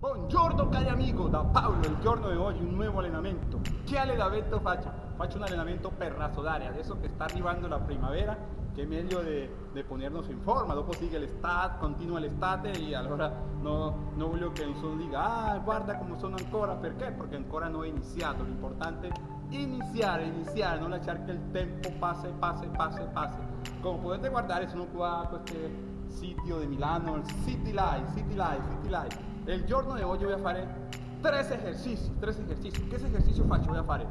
Buongiorno cari amigo, da Paolo, il giorno di oggi un nuovo allenamento. Che allenamento faccio? Faccio un allenamento per rasodare, adesso che sta arrivando la primavera, che è meglio di ponernos in forma, dopo sigue l'estate, continua l'estate e allora no, non voglio che nessuno diga, ah guarda come sono ancora, perché? Perché ancora non ho iniziato, l'importante è iniziare, iniziare, non lasciare che il tempo passe, passe, passe, passe. Come potete guardare sono qua a questo sito di Milano, il City Life, City Life, City Life el giorno de hoy yo voy a hacer tres ejercicios, tres ejercicios. ¿Qué ejercicio faccio? Voy a hacer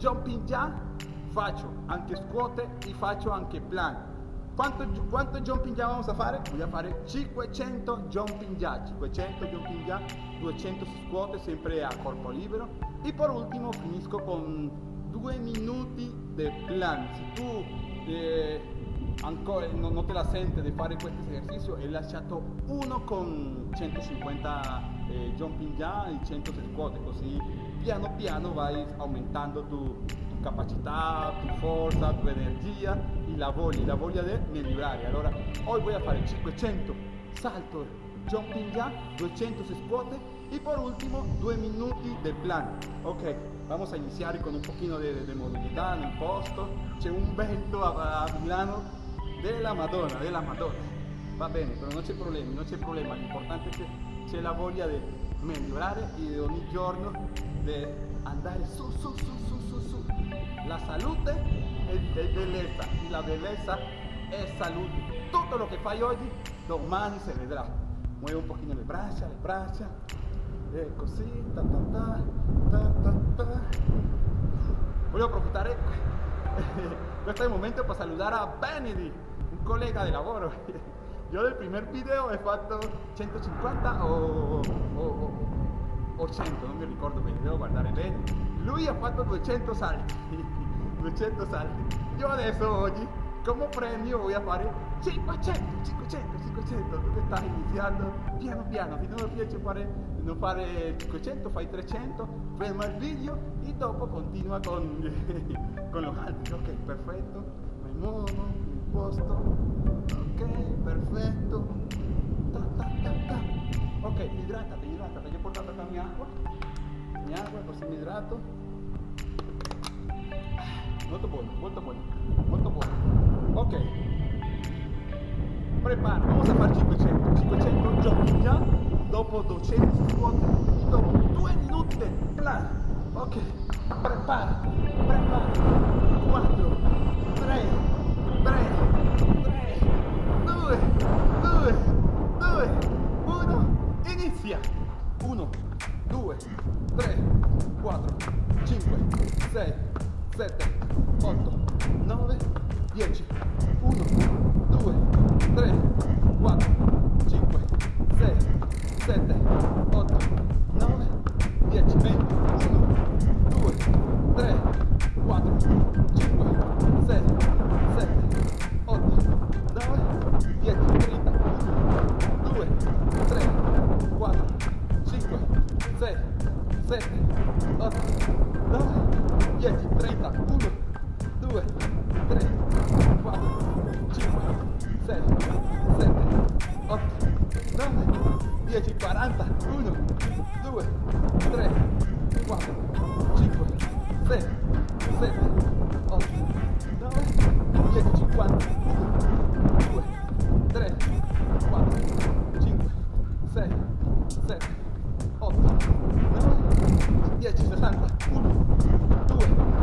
jumping jack, faccio anche scuote y faccio anche plan. ¿Cuánto, ¿Cuánto jumping jack vamos a hacer? Voy a hacer 500 jumping jack, 500 jumping jack, 200 scuote siempre a corpo libero. Y por último finisco con 2 minuti de plan. Si tú eh, ancora non, non, te la sente di fare questo esercizio e lasciato uno con 150 eh, jumping già e 100 squat così piano piano vai aumentando tu, tu capacità, tu forza, tu energia e la voglia, la voglia di migliorare. Allora, oggi voy a fare 500 salto jumping già, 200 squat y por último 2 minuti de plan. Ok, vamos a iniciar con un poquito de, de movilidad en el posto. C'è un vento a Milano della Madonna, della Madonna. Va bene, però non c'è problema, non c'è problema, l'importante è che c'è la voglia di migliorare e ogni giorno di andare su, su, su, su, su, su. La salute è, è bellezza, la bellezza è salute. Tutto lo che fai oggi, domani si vedrà. Muove un pochino le braccia, le braccia, e così, ta ta ta, ta ta ta. Voglio approfittare questo momento per salutare a Benedict colega de lavoro. Yo del primer video he fatto 150 o, o, o 100, non mi ricordo bene, devo guardare bene. Lui ha fatto 200 salti, 200 salti. Io adesso oggi come premio voy a fare 500, 500, 500, tu che stai iniziando piano piano, riesci a fare, non fare 500 fai 300, ferma il video e dopo continua con, con lo altro, ok, perfetto, posto. Ok perfetto. Ta, ta, ta, ok idratate idratate yo he portato acá mi agua mi agua così mi idrato molto buono molto buono molto buono. Ok. Prepara vamos a fare 500 500 giochi già dopo 200 squat dopo 2 minuti plan. Ok prepara prepara. 4 3 3, 3, 2, 2, 2, 1, inizia. 1, 2, 3, 4, 5, 6, 7, 8, 9, 10. 1, 2, 3, 4, 5, 6, 7, 2, 3, 4, 5,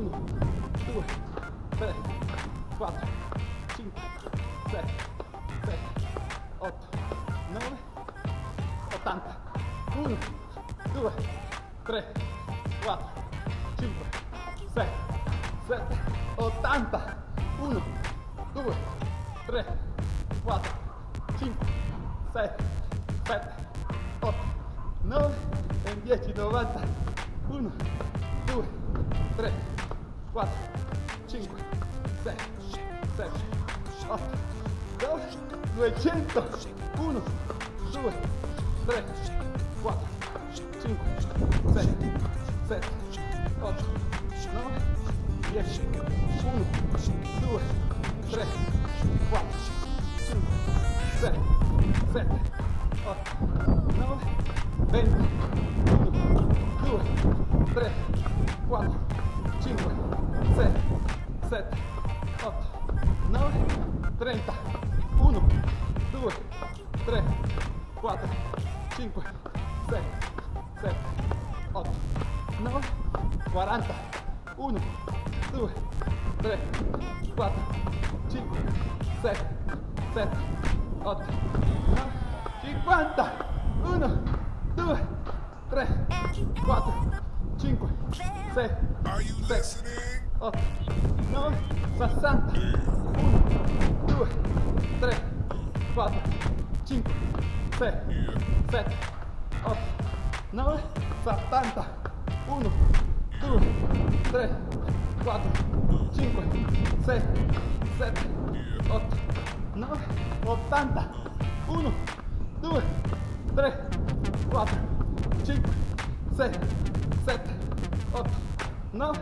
1, 2, 3, 4, 5, 6, 7, 8, 9, 80. 1, 2, 3, 4, 5, 6, 7, 80. 1, 2, 3, 4, 5, 6, 7, 8, 9 e 10, 90. 200. 1, 2, 3, 4, 5, 6, 7, 8, 9, 10. 1, 2, 3, 4, 5, 6, 7, 8, 9, 20. 6, 7, 8, 9, 60. 1, 2, 3, 4, 5, 6, 7, 8, 9, 70. 1, 2, 3, 4, 5, 6, 7, 8, 9, 80. 1, 2, 3, 4, 5, 6, 7, 8, 9,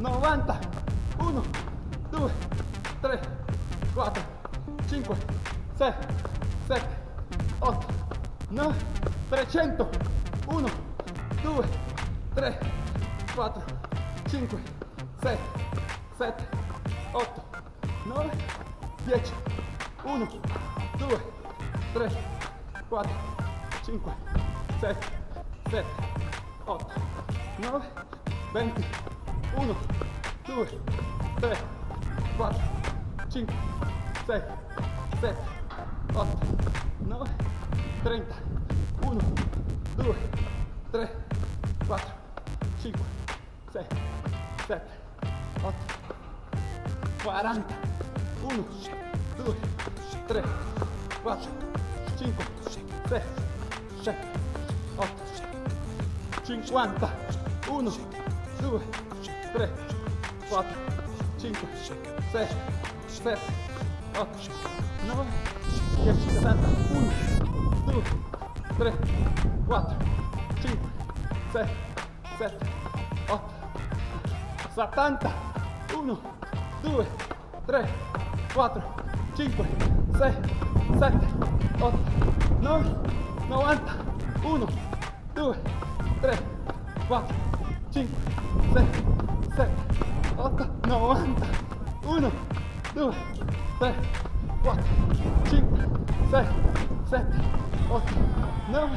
90. 1, 2, 3, 4, 5, 6, 7, 8, 9, 300. 1, 2, 3, 4, 5, 6, 7, 8, 9, 10. 1, 2, 3, 4, 5, 6, 7, 8, 9, 20. 1, 2, 3, 4, 5, 6, 7, 8, 9, 30. 1, 2, 3, 4, 5, 6, 7, 8, 40. 1, 2, 3, 4, 5, 6, 7, 8, 50. 1, 2, 3, 4, 5, 6, 7, 8, 9, 10, 60. 1, 2, 3, 4, 5, 6, 7, 8, 70. 1, 2, 3, 4, 5, 6, 7, 8, 9, 90. 1, 2, 3, 4, 5, 6, 7, 8, 90. 1, 2, 3, 4, 5, 6, 7, 8, 9,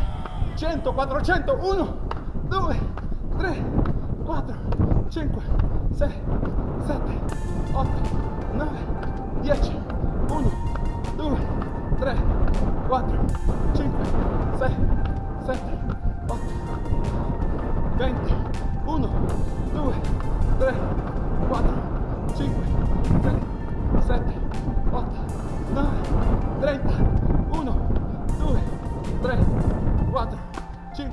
100, 400. 1, 2, 3, 4, 5, 6, 7, 8, 9, 10. 1, 2, 3, 4, 5, 6, 7, 8, 20. 1, 2, 3, 4, 5, 6, 7, 8, 9, 30. 1, 2, 3, 4, 5, 6,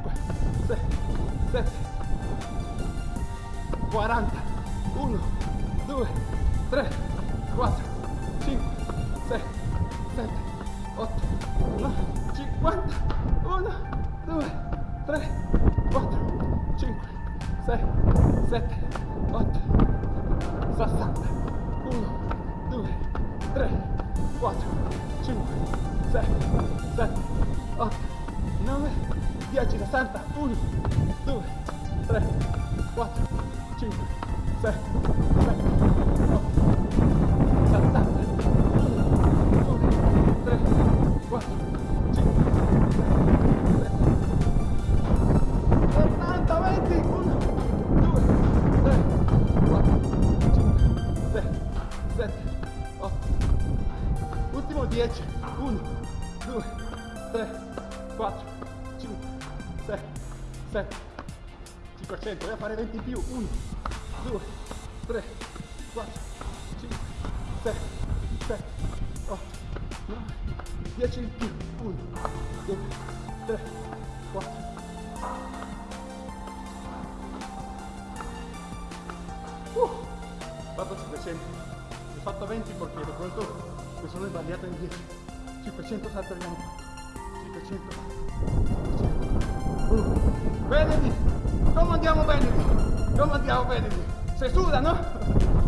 7, 40. 1, 2, 3, 4, 5, 6, 7, 8, 9, 50. 1, 2, 3, 4, 5, 6, 7, 8, 60. 1, 2, 3, 4, 5, 6, 7, 8, 9, 10, 60. 1, 2, 3, 4, 5, 6, 7, 8, 7, 500, voy a fare 20 in più, 1, 2, 3, 4, 5, 6, 7, 8, 9, 10 in più, 1, 2, 3, 4, Uh, fatto 500 ho fatto 20 perché de pronto mi sono sbagliato in 10 500 salto arriviamo 500 500 uh. Benedi come andiamo Benedi come andiamo Benedi se suda no?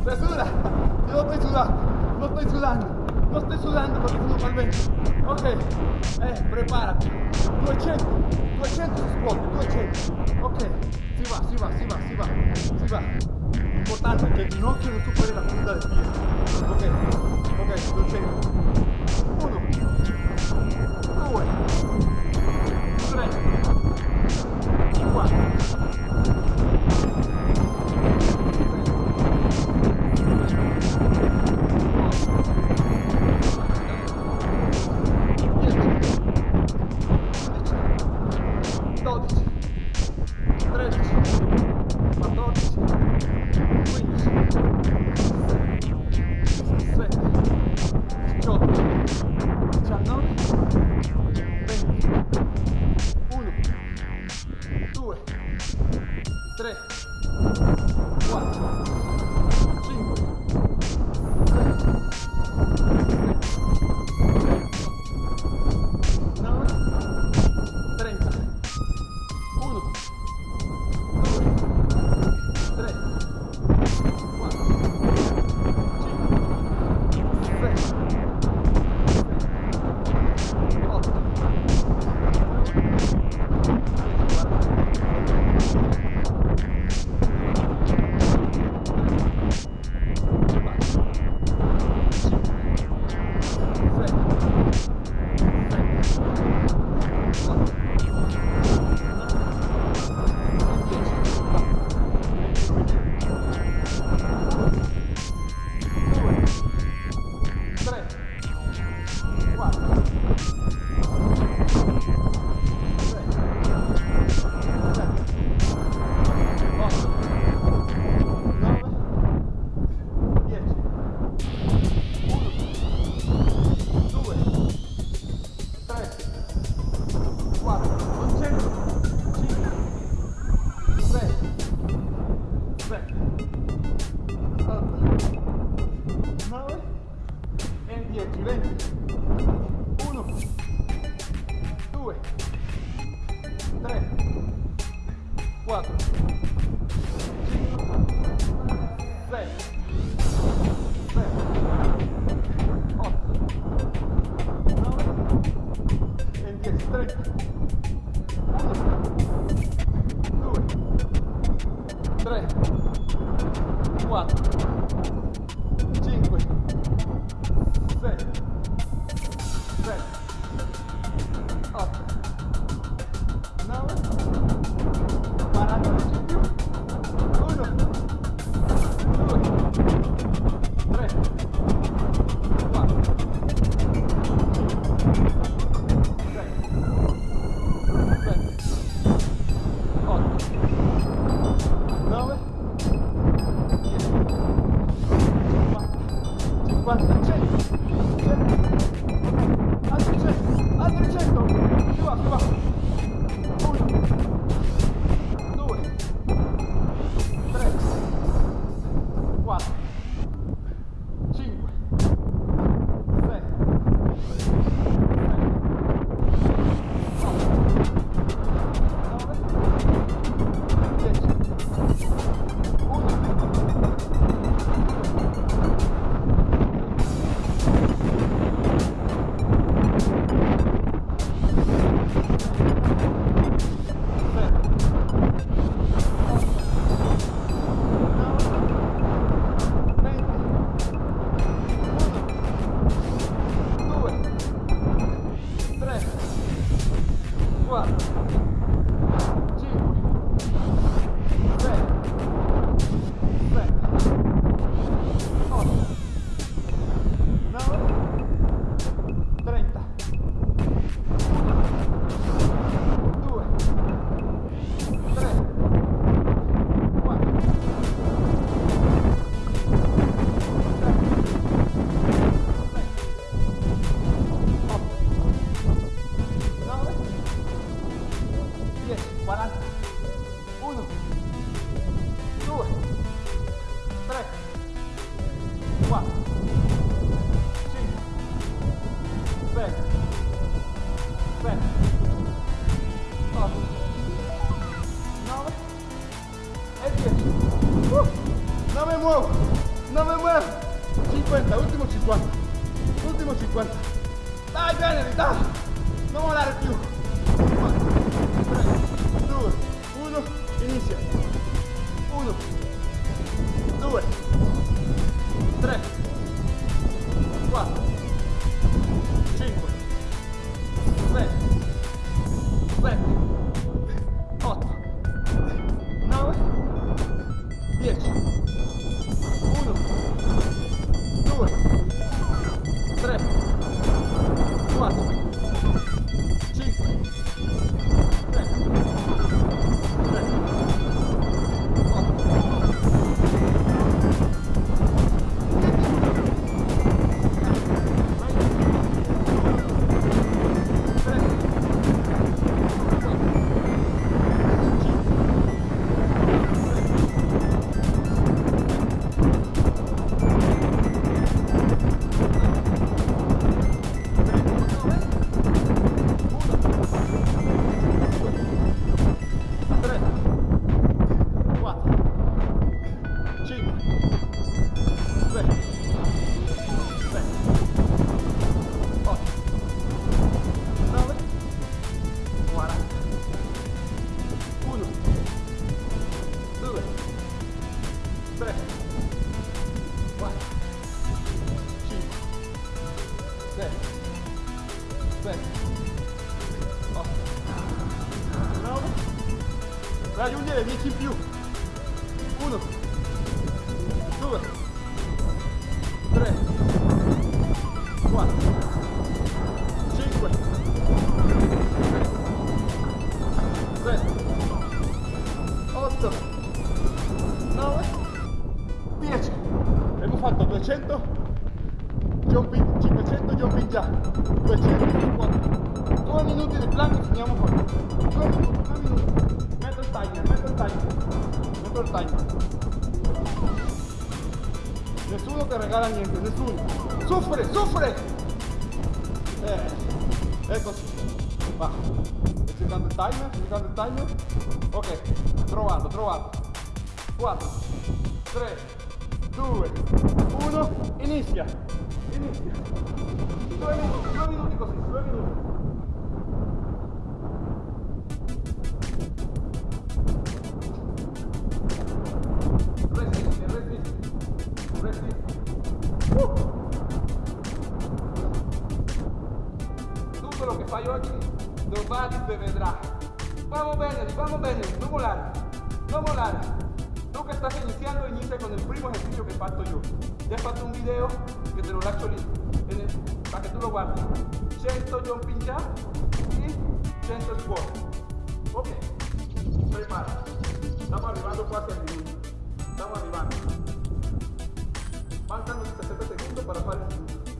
se suda non sto sudando non sto sudando non sto sudando perché sono mal vento ok eh preparati 200 200 si scuote 200 ok si va si va si va si va si va importante il ginocchio non superi la punta del piede. Ok, ok, 200. 1, 2, わ 좋아. bitch. Timer. Ok, trovato, trovato. 4, 3, 2, 1, inizia. Inizia. vamos Daniel, no molar, no molar. Tú que estás iniciando, inicia con el primo ejercicio que parto yo. Ya falta un video que te lo lacho listo, para que tú lo guardes. 100 jumping ya y 100 squat. Ok, prepara. Estamos arribando quasi al minuto. Estamos arribando. Faltan 60 segundos para parar el minuto.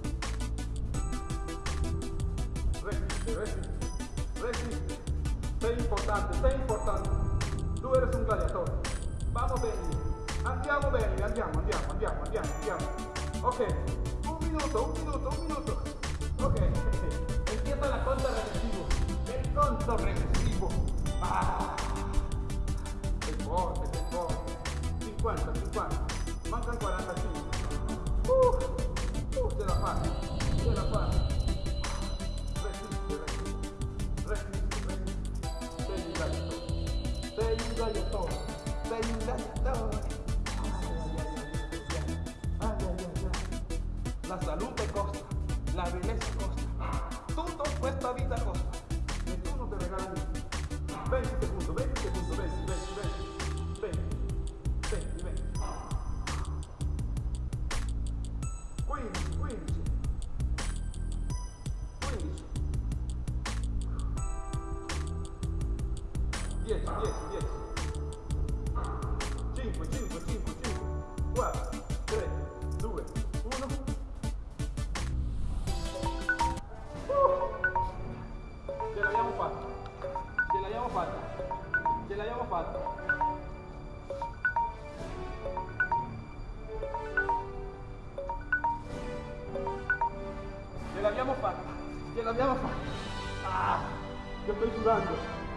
Resiste, resiste, resiste. Sei importante, sei importante. Tu eres un gladiatore. Vamos bene. Andiamo bene, andiamo, andiamo, andiamo, andiamo, andiamo. Ok, un minuto, un minuto, un minuto. Ok, empieza la conta regresivo. El conto regresivo. Ah. Sei forte, sei forte. 50, 50. Mancan 45. Uh, uh, la fai, ce la fai. La salud te costa, la belleza costa. Tutto questa vita costa. Gliel'abbiamo fatta, gliel'abbiamo fatta. Ah, yo estoy sudando,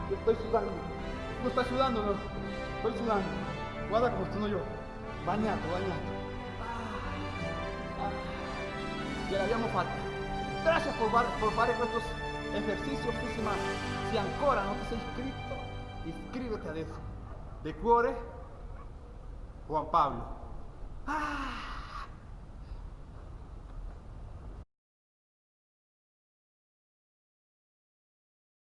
yo estoy sudando. Tú estás sudando, no. Estoy sudando. Guarda como estoy yo. Bañato, bañato. Ah, ah, gliel'abbiamo fatta. Gracias por, por fare estos esercizi o Si ancora non ti sei iscritto iscriviti adesso. De cuore, Juan Pablo. Ah.